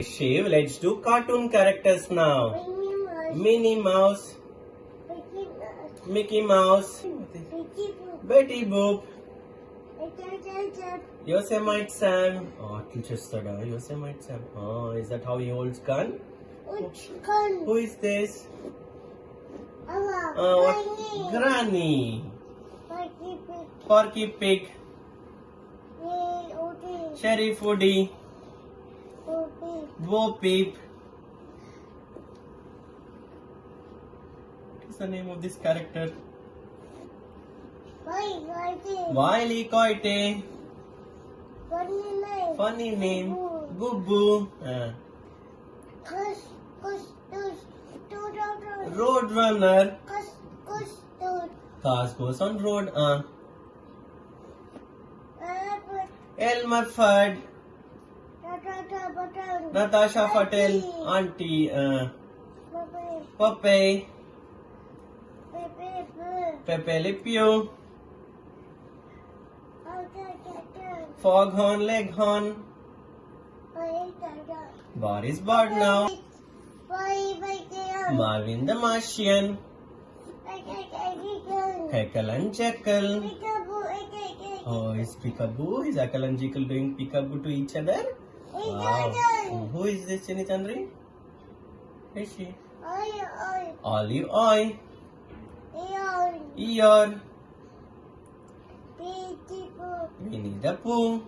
Shiv, let's do cartoon characters now. Minnie Mouse. Mickey Mouse. Betty Boop. Yosemite Sam. Oh, teacher Sada. Yosemite Sam. Oh, is that how he holds gun? Which gun? Who is this? Uh, Granny. Granny. Porky Pig. Porky Pig. Sheriff Woody. Bo Peep. What is the name of this character? Wiley Coyote. Funny name. Funny name. Boo. Gubu. Uh, Kush, kush, tush. Do, do. Roadrunner. Kush, kush, do. Cars goes on road. Uh, Elmer Fudd. Natasha Patel. Auntie. Uh, Pepe, pepe. Pepe Le Pew. Da, da, da. Foghorn Leghorn. Bye, da, da. Boris bye. Marvin the Martian. Heckle and Jeckle. Oh, is Peekaboo? Is Heckle and Jeckle doing Peekaboo to each other? Wow. Who is this, Chini Chandri? Who is she? Oi, oi. Olive. Eon. Eeyore. Beautiful. Winnie the Pooh.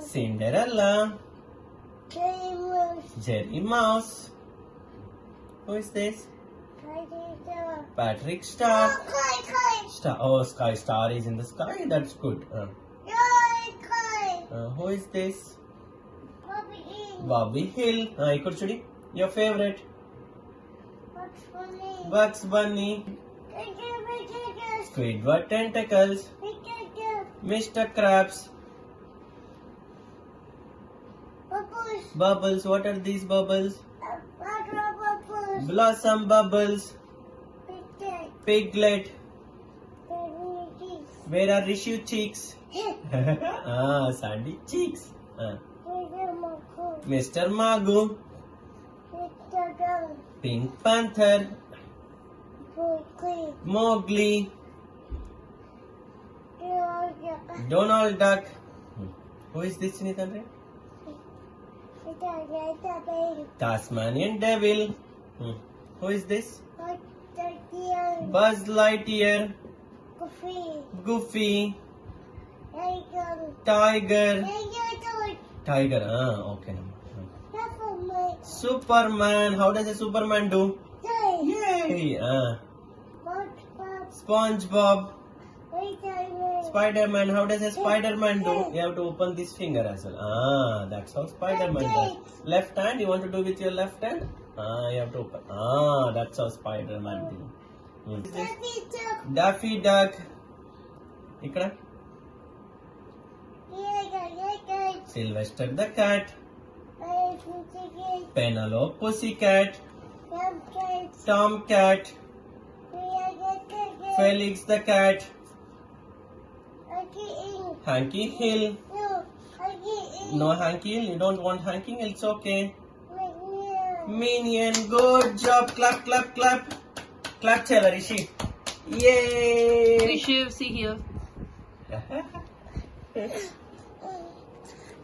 Cinderella. Famous. Jerry Mouse. Who is this? Patrick Star. Oh. Star. Oh, Sky Star is in the sky. That's good. Uh. Uh, who is this? Bobby Hill. Bobby Hill. Uh, ikut. Your favorite? Bugs Bunny. Bugs Bunny. Squidward tentacles. Mr. Krabs. Bubbles. Bubbles. What are these bubbles? bubbles. Blossom bubbles. Piglet. Piglet. Baby. Where are Rishu Cheeks? ah, Sandy Cheeks. Tiger, Mako. Mr. Magoo. Tiger, Gun. Pink Panther. Quickly. Mowgli. Tiger. Donald Duck. Hmm. Who is this, Nitandre? Tiger, tiger. Tasmanian Devil. Hmm. Who is this? What the deal? Buzz Lightyear. Coffee. Goofy. Tiger. Tiger. Tiger. Ah, okay. My Superman. How does a Superman do? Yay! Ah. SpongeBob. Spider-Man? Spider-Man. How does a Spider-Man do? You have to open this finger as well. Ah, that's how Spider-Man does. Left hand. You want to do with your left hand? Ah, you have to open. Ah, that's how Spider-Man do. Hmm. Happy Duck. Daffy Duck. ఇక్కడ Tiger, tiger. Sylvester the cat. I think tiger. Penelope Pussycat. Pumpkins. Tomcat. Tiger, tiger. Felix the cat. Monkey in. Hanky Hill. No. Monkey in. No Hanky Hill. You don't want Hanky Hill. It's okay. McNeil. Minion. Good job. Clap, clap, clap. Clap to Rishi. Yay! Rishi, see here.